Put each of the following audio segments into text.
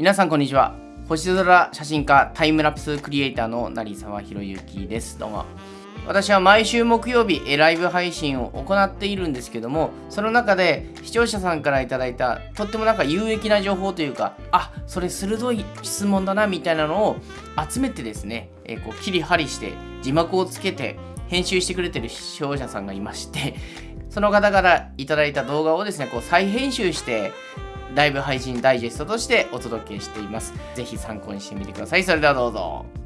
皆さんこんにちは。星空写真家タイムラプスクリエイターの成沢宏之です。どうも。私は毎週木曜日ライブ配信を行っているんですけどもその中で視聴者さんから頂いたとってもなんか有益な情報というかあそれ鋭い質問だなみたいなのを集めてですね、えー、こう切り張りして字幕をつけて編集してくれてる視聴者さんがいましてその方から頂いた動画をですねこう再編集してライブ配信ダイジェストとしてお届けしています。ぜひ参考にしてみてください。それではどうぞ。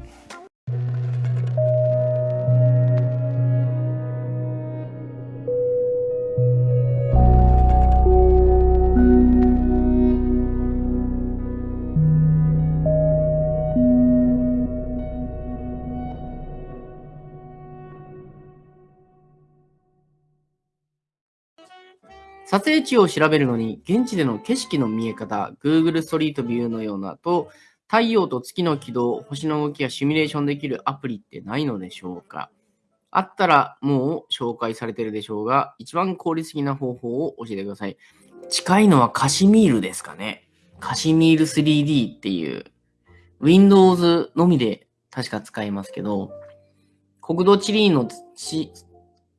撮影地を調べるのに、現地での景色の見え方、Google ストリートビューのようなと、太陽と月の軌道、星の動きがシミュレーションできるアプリってないのでしょうか？あったらもう紹介されてるでしょうが、一番効率的な方法を教えてください。近いのはカシミールですかね？カシミール 3D っていう、Windows のみで確か使えますけど、国土地理の地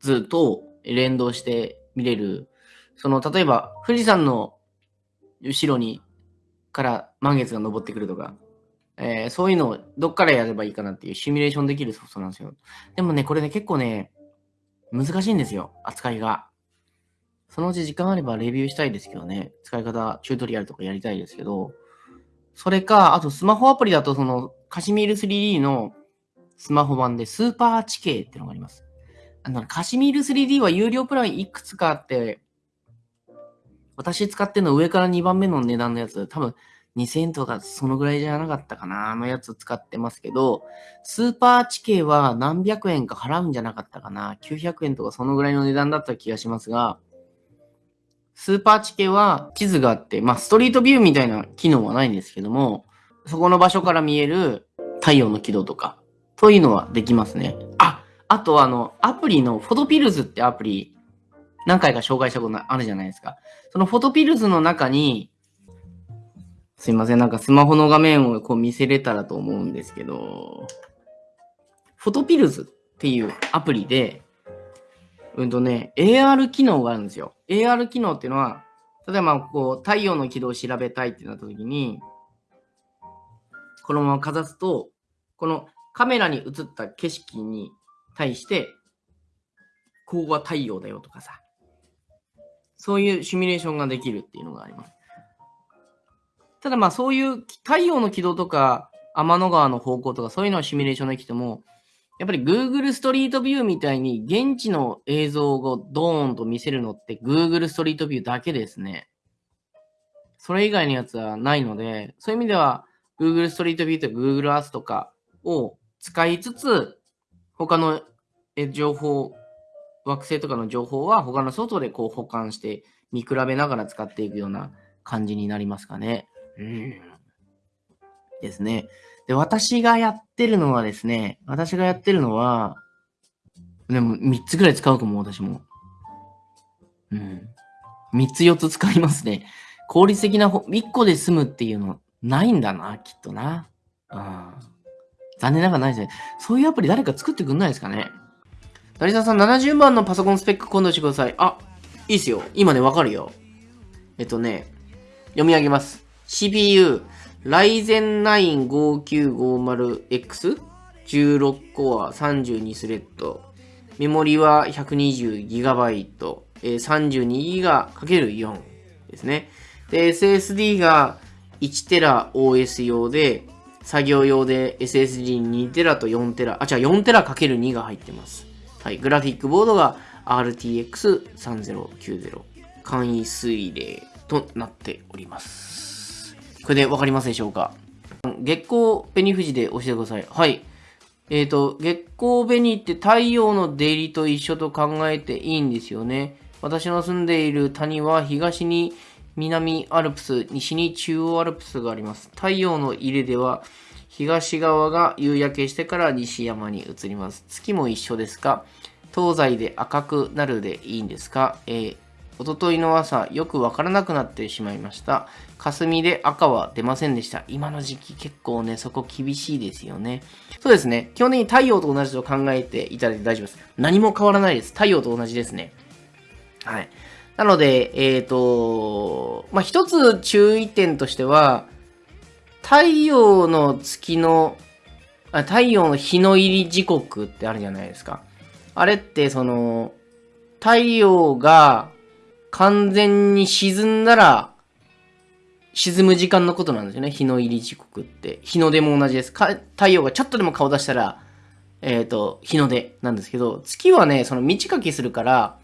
図と連動して見れるその、例えば、富士山の後ろに、から満月が昇ってくるとか、えー、そういうのをどっからやればいいかなっていうシミュレーションできるソフトなんですよ。でもね、これね、結構ね、難しいんですよ、扱いが。そのうち時間あればレビューしたいですけどね、使い方、チュートリアルとかやりたいですけど、それか、あとスマホアプリだと、その、カシミール 3D のスマホ版でスーパー地形ってのがあります。あの、カシミール 3D は有料プランいくつかあって、私使ってるの上から2番目の値段のやつ、多分2000円とかそのぐらいじゃなかったかな、あのやつ使ってますけど、スーパー地形は何百円か払うんじゃなかったかな、900円とかそのぐらいの値段だった気がしますが、スーパー地形は地図があって、まあストリートビューみたいな機能はないんですけども、そこの場所から見える太陽の軌道とか、というのはできますね。あ、あとあの、アプリのフォトピルズってアプリ、何回か紹介したことあるじゃないですか。そのフォトピルズの中に、すいません、なんかスマホの画面をこう見せれたらと思うんですけど、フォトピルズっていうアプリで、うんとね、AR 機能があるんですよ。AR 機能っていうのは、例えばこう太陽の軌道を調べたいってなった時に、このままかざすと、このカメラに映った景色に対して、ここは太陽だよとかさ、そういうシミュレーションができるっていうのがあります。ただまあそういう太陽の軌道とか天の川の方向とかそういうのはシミュレーションできても、やっぱり Google ストリートビューみたいに現地の映像をドーンと見せるのって Google ストリートビューだけですね。それ以外のやつはないので、そういう意味では Google ストリートビューとか Google Earth とかを使いつつ、他の情報惑星とかの情報は他の外でこう保管して見比べながら使っていくような感じになりますかね。うん。ですね。で、私がやってるのはですね、私がやってるのは、でも3つぐらい使うかも、私も。うん。3つ4つ使いますね。効率的な1個で済むっていうのないんだな、きっとな。うん。残念ながらないですね。そういうアプリ誰か作ってくんないですかね。成沢さん、70番のパソコンスペック今度してください。あ、いいっすよ。今ね、わかるよ。えっとね、読み上げます。CPU、Ryzen 9 5950X、16コア32スレッド。メモリは 120GB、えー、32GB×4 ですね。で、SSD が 1TBOS 用で、作業用で SSD2TB と 4TB、あ、違う、4TB×2 が入ってます。はい、グラフィックボードが RTX3090 簡易水冷となっております。これでわかりますでしょうか？月光紅富士で教えてください。はい。えっ、ー、と、月光紅って太陽の出入りと一緒と考えていいんですよね。私の住んでいる谷は東に南アルプス、西に中央アルプスがあります。太陽の入れでは東側が夕焼けしてから西山に移ります。月も一緒ですか東西で赤くなるでいいんですか、えー、おとといの朝、よくわからなくなってしまいました。霞で赤は出ませんでした。今の時期結構ね、そこ厳しいですよね。そうですね。基本的に太陽と同じと考えていただいて大丈夫です。何も変わらないです。太陽と同じですね。はい。なので、えっ、と、まあ、一つ注意点としては、太陽の月のあ、太陽の日の入り時刻ってあるじゃないですか。あれって、その、太陽が完全に沈んだら、沈む時間のことなんですよね。日の入り時刻って。日の出も同じです。か太陽がちょっとでも顔出したら、えっ、と、日の出なんですけど、月はね、その満ち欠きするから、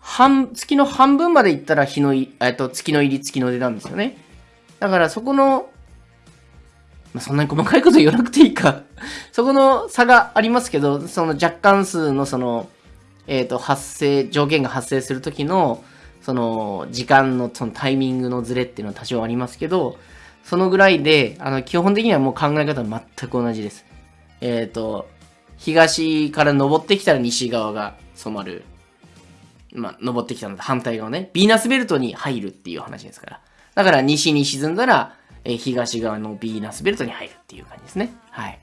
半、月の半分まで行ったら日の、えっと、月の入り、月の出なんですよね。だからそこの、まあ、そんなに細かいこと言わなくていいか。そこの差がありますけど、その若干数のその、えっ、と、発生、条件が発生するときの、その、時間のそのタイミングのズレっていうのは多少ありますけど、そのぐらいで、あの、基本的にはもう考え方は全く同じです。えっ、と、東から登ってきたら西側が染まる。まあ、登ってきたので反対側ね。ヴィーナスベルトに入るっていう話ですから。だから西に沈んだら、え東側のヴィーナスベルトに入るっていう感じですね。はい。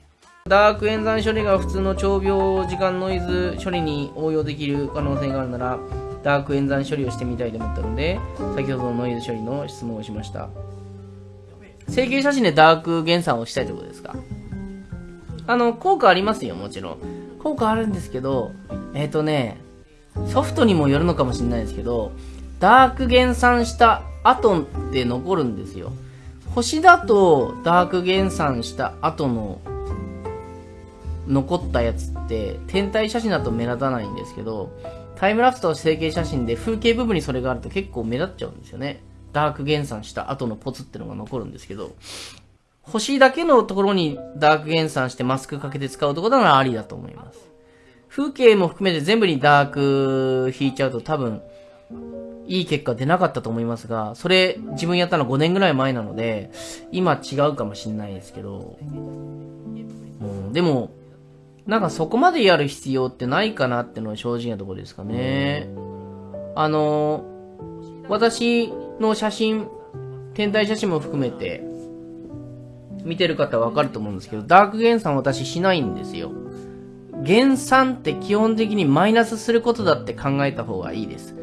ダーク演算処理が普通の長秒時間ノイズ処理に応用できる可能性があるなら、ダーク演算処理をしてみたいと思ったので、先ほどのノイズ処理の質問をしました。成形写真でダーク減算をしたいってことですか？あの、効果ありますよ、もちろん。効果あるんですけど、えっ、とね、ソフトにもよるのかもしれないですけど、ダーク減算した後って残るんですよ。星だとダーク減算した後の残ったやつって天体写真だと目立たないんですけど、タイムラプスと成形写真で風景部分にそれがあると結構目立っちゃうんですよね。ダーク減算した後のポツってのが残るんですけど、星だけのところにダーク減算してマスクかけて使うとこならありだと思います。風景も含めて全部にダーク引いちゃうと多分、いい結果出なかったと思いますが、それ自分やったの5年ぐらい前なので、今違うかもしれないですけど、う、でも、なんかそこまでやる必要ってないかなってのは正直なところですかね。あの、私の写真、天体写真も含めて、見てる方はわかると思うんですけど、ダーク減算私しないんですよ。減算って基本的にマイナスすることだって考えた方がいいです。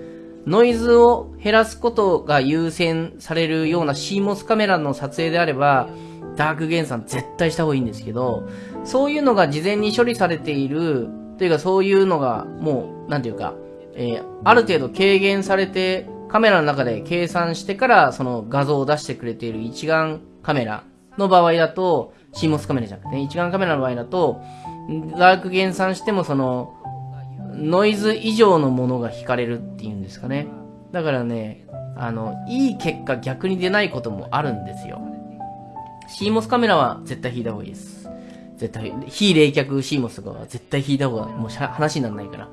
ノイズを減らすことが優先されるような CMOS カメラの撮影であれば、ダーク減算絶対した方がいいんですけど、そういうのが事前に処理されている、というかそういうのがもう、なんていうか、えーある程度軽減されて、カメラの中で計算してからその画像を出してくれている一眼カメラの場合だと、CMOS カメラじゃなくてね、一眼カメラの場合だと、ダーク減算してもその、ノイズ以上のものが引かれるっていうんですかね。だからね、あの、いい結果逆に出ないこともあるんですよ。CMOS カメラは絶対引いた方がいいです。絶対、非冷却 CMOS とかは絶対引いた方がもう話にならないから。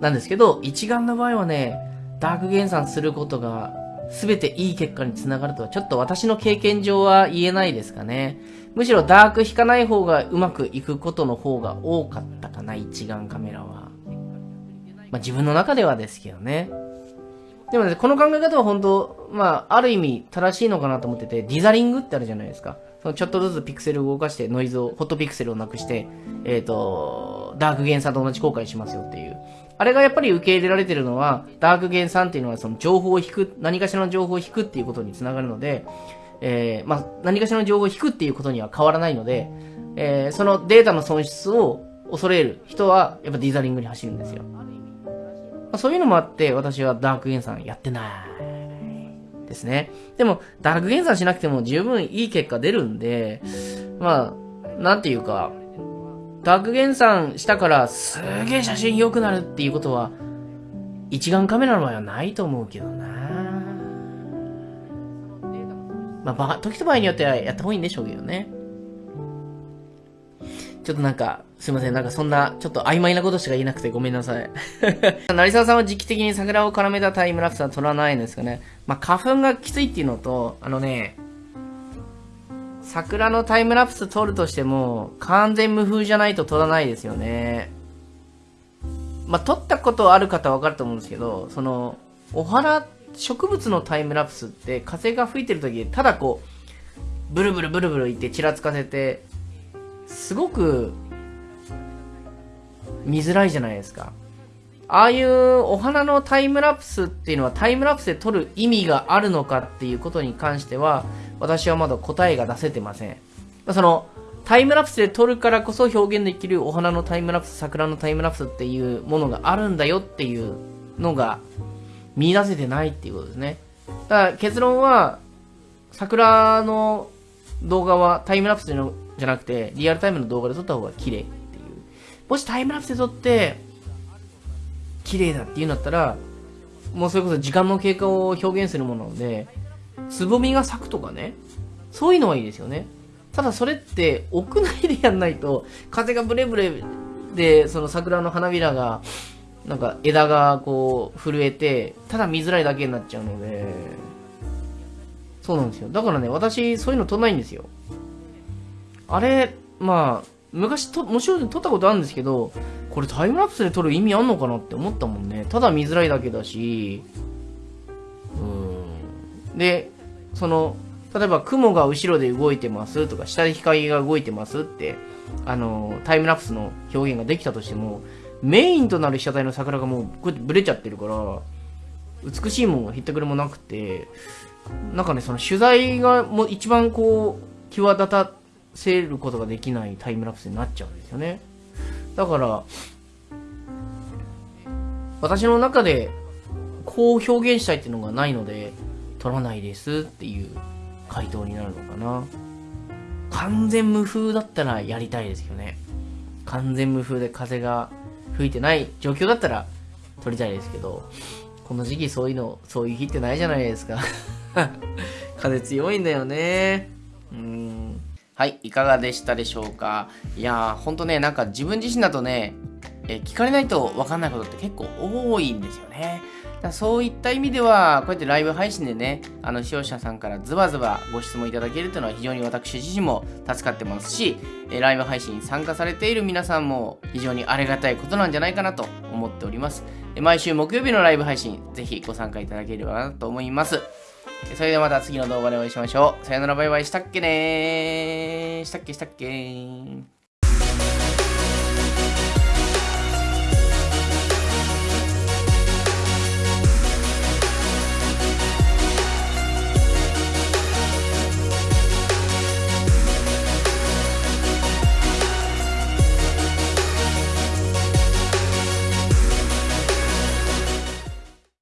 なんですけど、一眼の場合はね、ダーク減算することが全ていい結果につながるとはちょっと私の経験上は言えないですかね。むしろダーク引かない方がうまくいくことの方が多かったかな、一眼カメラは。まあ自分の中ではですけどね。でもね、この考え方は本当、まあ、ある意味正しいのかなと思ってて、ディザリングってあるじゃないですか。そのちょっとずつピクセルを動かして、ノイズを、ホットピクセルをなくして、えっ、と、ダーク減算と同じ効果にしますよっていう。あれがやっぱり受け入れられてるのは、ダーク減算っていうのはその情報を引く、何かしらの情報を引くっていうことにつながるので、えー、まあ、何かしらの情報を引くっていうことには変わらないので、えー、そのデータの損失を恐れる人は、やっぱディザリングに走るんですよ。まあそういうのもあって、私はダーク減算やってないですね。でも、ダーク減算しなくても十分いい結果出るんで、まあ、なんていうか、ダーク減算したからすげえ写真良くなるっていうことは、一眼カメラの場合はないと思うけどなまあ、時と場合によってはやった方がいいんでしょうけどね。ちょっとなんか、すいません。なんかそんな、ちょっと曖昧なことしか言えなくてごめんなさい。成沢さんは時期的に桜を絡めたタイムラプスは撮らないんですかね。まあ、花粉がきついっていうのと、あのね、桜のタイムラプス撮るとしても、完全無風じゃないと撮らないですよね。まあ、撮ったことある方はわかると思うんですけど、その、お花、植物のタイムラプスって風が吹いてる時ただこう、ブルブルブルブルいってちらつかせて、すごく見づらいじゃないですか。ああいうお花のタイムラプスっていうのはタイムラプスで撮る意味があるのかっていうことに関しては私はまだ答えが出せてません。そのタイムラプスで撮るからこそ表現できるお花のタイムラプス、桜のタイムラプスっていうものがあるんだよっていうのが見出せてないっていうことですね。だから結論は桜の動画はタイムラプスじゃなくてリアルタイムの動画で撮った方が綺麗っていう。もしタイムラプスで撮って綺麗だって言うんだったらもうそれこそ時間の経過を表現するものなのでつぼみが咲くとかねそういうのはいいですよね。ただそれって屋内でやんないと風がブレブレでその桜の花びらがなんか枝がこう震えてただ見づらいだけになっちゃうのでそうなんですよだからね私そういうの撮んないんですよあれまあ昔ともちろん撮ったことあるんですけどこれタイムラプスで撮る意味あんのかなって思ったもんね。ただ見づらいだけだし。うん。でその例えば雲が後ろで動いてます。とか下で光が動いてますってあのタイムラプスの表現ができたとしてもメインとなる被写体の桜がもうこうやってブレちゃってるから美しいもんがひったくれもなくてなんかねその取材がもう一番こう際立たせることができないタイムラプスになっちゃうんですよね。だから私の中でこう表現したいっていうのがないので撮らないですっていう回答になるのかな。完全無風だったらやりたいですよね。完全無風で風が吹いてない状況だったら撮りたいですけど、この時期そういうの、そういう日ってないじゃないですか。風強いんだよね。うん。はい、いかがでしたでしょうか？いやー、ほんとね、なんか自分自身だとね、え聞かれないと分かんないことって結構多いんですよね。だそういった意味では、こうやってライブ配信でね、あの視聴者さんからズバズバご質問いただけるというのは非常に私自身も助かってますし、えライブ配信に参加されている皆さんも非常にありがたいことなんじゃないかなと思っております。毎週木曜日のライブ配信、ぜひご参加いただければなと思います。それではまた次の動画でお会いしましょう。さよならバイバイ。したっけねー。したっけしたっけ